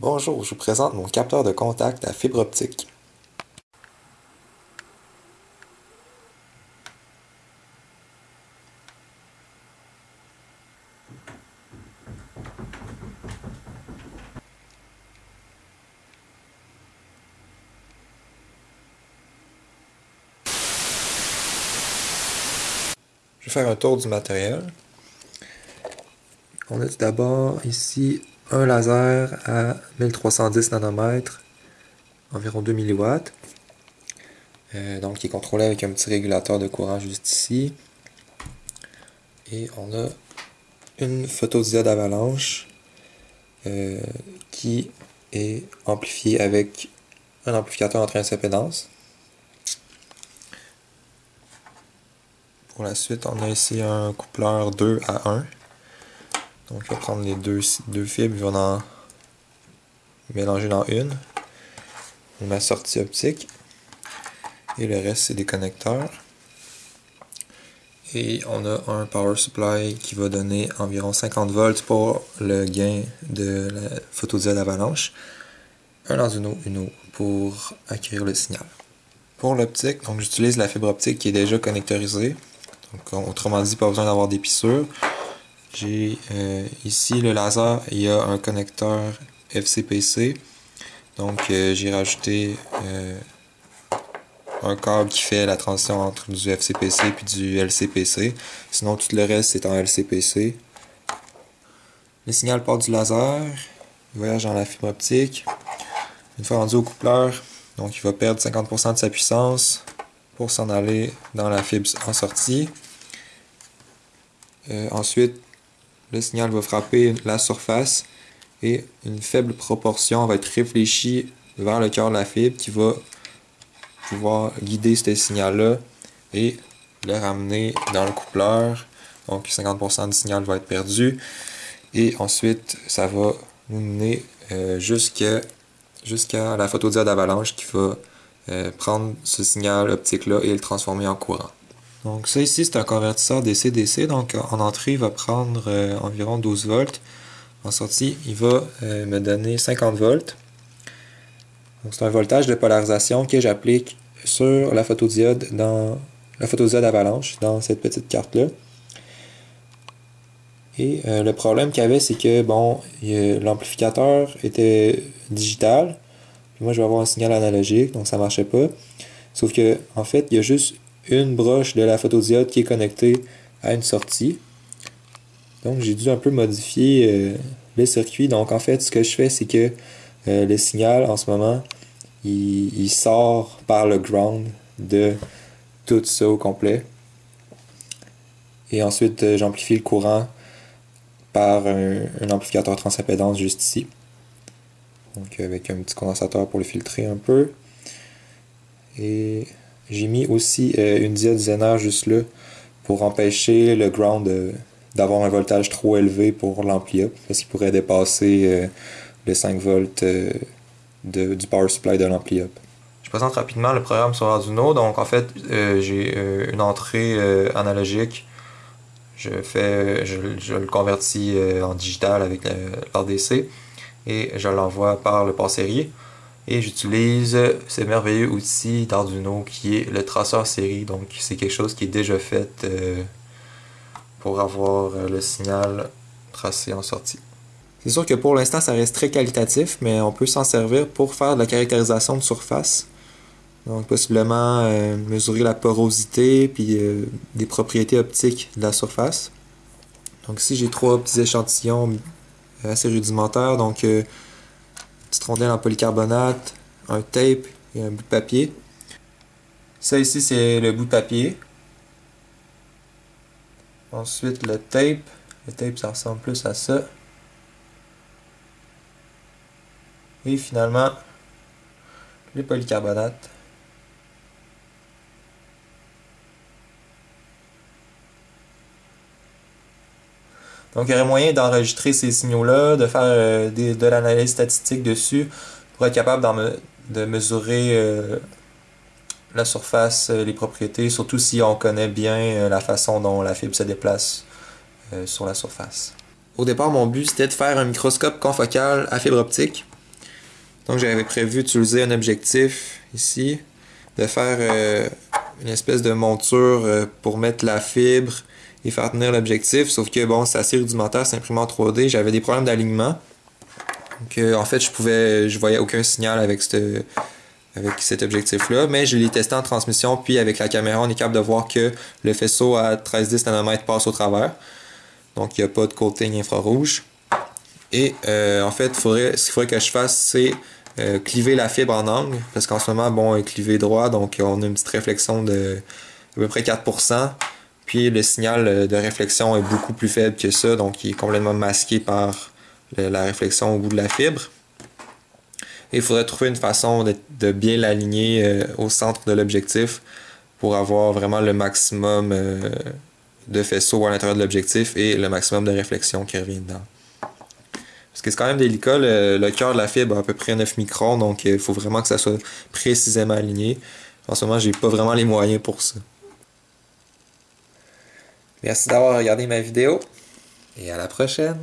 Bonjour, je vous présente mon capteur de contact à fibre optique. Je vais faire un tour du matériel. On a tout d'abord ici un laser à 1310 nanomètres, environ 2 mW. Euh, donc, qui est contrôlé avec un petit régulateur de courant juste ici. Et on a une photodiode avalanche euh, qui est amplifiée avec un amplificateur en train impédance. Pour la suite, on a ici un coupleur 2 à 1. Donc, il va prendre les deux, fibres, il va en mélanger dans une. Ma sortie optique. Et le reste, c'est des connecteurs. Et on a un power supply qui va donner environ 50 volts pour le gain de la photodiode avalanche. Un Arduino Uno pour acquérir le signal. Pour l'optique, donc j'utilise la fibre optique qui est déjà connectorisée. Donc, autrement dit, pas besoin d'avoir des. J'ai euh, ici le laser, il y a un connecteur FCPC. Donc euh, j'ai rajouté euh, un câble qui fait la transition entre du FCPC et du LCPC. Sinon tout le reste c'est en LCPC. Le signal part du laser, il voyage dans la fibre optique. Une fois rendu au coupleur, donc il va perdre 50% de sa puissance pour s'en aller dans la fibre en sortie. ensuite, le signal va frapper la surface et une faible proportion va être réfléchie vers le cœur de la fibre qui va pouvoir guider ce signal-là et le ramener dans le coupleur. Donc 50% du signal va être perdu. Et ensuite, ça va nous mener euh, jusqu'à la photodiode avalanche qui va euh, prendre ce signal optique-là et le transformer en courant. Donc ça ici, c'est un convertisseur DC-DC. Donc en entrée, il va prendre euh, environ 12 volts. En sortie, il va euh, me donner 50 volts. Donc c'est un voltage de polarisation que j'applique sur la photodiode dans la photodiode avalanche dans cette petite carte-là. Et euh, le problème qu'il y avait, c'est que bon, l'amplificateur était digital. moi, je vais avoir un signal analogique, donc ça ne marchait pas. Sauf que, en fait, il y a juste une broche de la photodiode qui est connectée à une sortie. Donc j'ai dû un peu modifier euh, le circuit. Donc en fait, ce que je fais, c'est que euh, le signal en ce moment, il, sort par le ground de tout ça au complet. Et ensuite, euh, j'amplifie le courant par un, amplificateur transimpédance juste ici. Donc avec un petit condensateur pour le filtrer un peu. Et j'ai mis aussi euh, une diode Zener juste là pour empêcher le ground d'avoir un voltage trop élevé pour l'ampli up parce qu'il pourrait dépasser euh, les 5 volts euh, du power supply de l'ampli up. Je présente rapidement le programme sur Arduino. Donc en fait, j'ai une entrée analogique. Je, fais, je, le convertis en digital avec l'RDC et je l'envoie par le port série. Et j'utilise ce merveilleux outil d'Arduino qui est le traceur série. Donc c'est quelque chose qui est déjà fait euh, pour avoir euh, le signal tracé en sortie. C'est sûr que pour l'instant ça reste très qualitatif, mais on peut s'en servir pour faire de la caractérisation de surface. Donc possiblement euh, mesurer la porosité puis des propriétés optiques de la surface. Donc ici j'ai trois petits échantillons assez rudimentaires. Donc petite rondelle en polycarbonate, un tape et un bout de papier. Ça ici, c'est le bout de papier. Ensuite, le tape. Le tape, ça ressemble plus à ça. Et finalement, les polycarbonates. Donc, il y aurait moyen d'enregistrer ces signaux-là, de faire euh, de l'analyse statistique dessus pour être capable de mesurer euh, la surface, euh, les propriétés, surtout si on connaît bien la façon dont la fibre se déplace sur la surface. Au départ, mon but c'était de faire un microscope confocal à fibre optique. Donc j'avais prévu d'utiliser un objectif ici, de faire une espèce de monture pour mettre la fibre et faire tenir l'objectif, sauf que bon, c'est assez rudimentaire, c'est imprimé en 3D, j'avais des problèmes d'alignement. Donc en fait, je pouvais je voyais aucun signal avec avec cet objectif-là, mais je l'ai testé en transmission, puis avec la caméra, on est capable de voir que le faisceau à 13-10 nanomètres passe au travers. Donc, il n'y a pas de coating infrarouge. Et euh, en fait, ce qu'il faudrait que je fasse, c'est euh, cliver la fibre en angle, parce qu'en ce moment, bon, elle est clivée droit, donc on a une petite réflexion de à peu près 4%. Puis le signal de réflexion est beaucoup plus faible que ça, donc il est complètement masqué par la réflexion au bout de la fibre. Il faudrait trouver une façon de, bien l'aligner euh, au centre de l'objectif pour avoir vraiment le maximum euh, de faisceau à l'intérieur de l'objectif et le maximum de réflexion qui revient dedans. Parce que c'est quand même délicat, le, cœur de la fibre a à peu près 9 microns, donc il faut vraiment que ça soit précisément aligné. En ce moment, j'ai pas vraiment les moyens pour ça. Merci d'avoir regardé ma vidéo et à la prochaine!